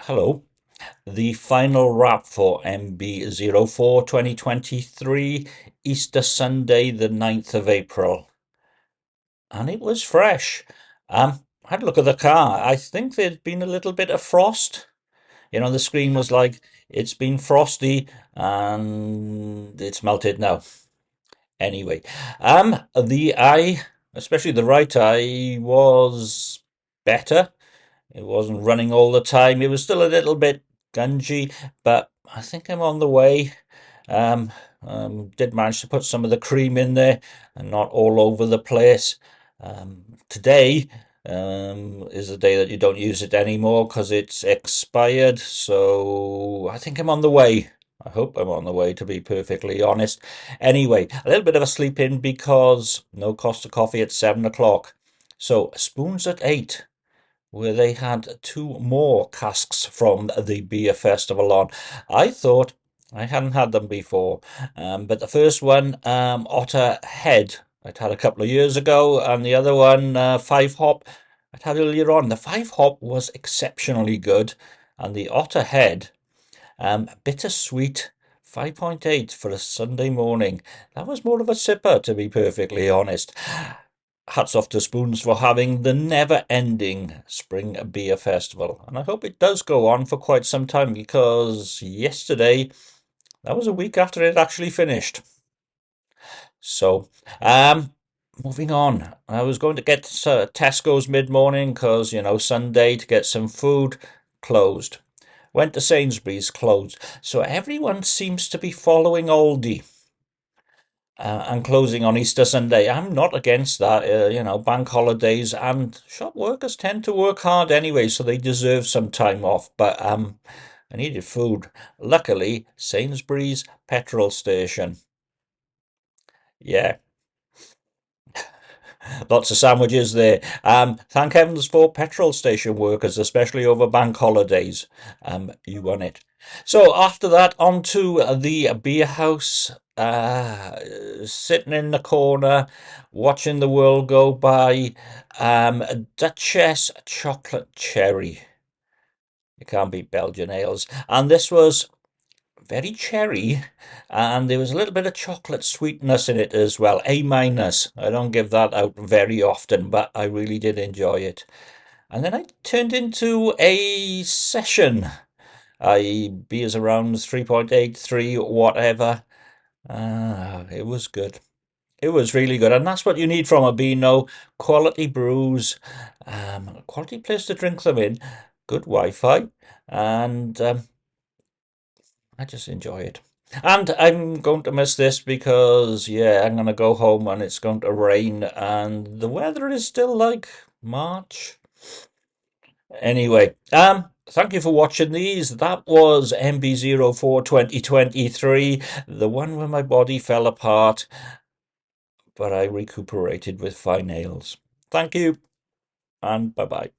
Hello. The final wrap for MB04 2023, Easter Sunday, the 9th of April. And it was fresh. Um, I had a look at the car. I think there'd been a little bit of frost. You know, the screen was like, it's been frosty and it's melted now. Anyway, um, the eye, especially the right eye, was better. It wasn't running all the time. It was still a little bit gungy, but I think I'm on the way. Um, um, did manage to put some of the cream in there and not all over the place. Um, today um, is the day that you don't use it anymore because it's expired. So I think I'm on the way. I hope I'm on the way, to be perfectly honest. Anyway, a little bit of a sleep in because no Costa coffee at seven o'clock. So spoons at eight, where they had two more casks from the beer festival on. I thought I hadn't had them before, um, but the first one, um, Otter Head, I'd had a couple of years ago, and the other one, uh, Five Hop, I'd had earlier on. The Five Hop was exceptionally good, and the Otter Head um, bittersweet 5.8 for a Sunday morning. That was more of a sipper, to be perfectly honest. Hats off to Spoons for having the never ending Spring Beer Festival. And I hope it does go on for quite some time because yesterday, that was a week after it actually finished. So, um, moving on. I was going to get to Tesco's mid morning because, you know, Sunday to get some food closed went to Sainsbury's, closed. So everyone seems to be following Aldi. Uh, and closing on Easter Sunday. I'm not against that. Uh, you know, bank holidays and shop workers tend to work hard anyway, so they deserve some time off. But um, I needed food. Luckily, Sainsbury's petrol station. Yeah, Lots of sandwiches there. Um, thank heavens for petrol station workers, especially over bank holidays. Um, you won it. So after that, on to the beer house. Uh, sitting in the corner, watching the world go by. Um, Duchess chocolate cherry. You can't beat Belgian ales. And this was very cherry, and there was a little bit of chocolate sweetness in it as well. A minus. I don't give that out very often, but I really did enjoy it. And then I turned into a session. I beers around 3.83, whatever. Ah, it was good. It was really good, and that's what you need from a Beano. Quality brews, um, quality place to drink them in, good Wi-Fi, and um, I just enjoy it. And I'm going to miss this because, yeah, I'm going to go home and it's going to rain and the weather is still like March. Anyway, um, thank you for watching these. That was MB04 2023, the one where my body fell apart, but I recuperated with fine nails. Thank you and bye-bye.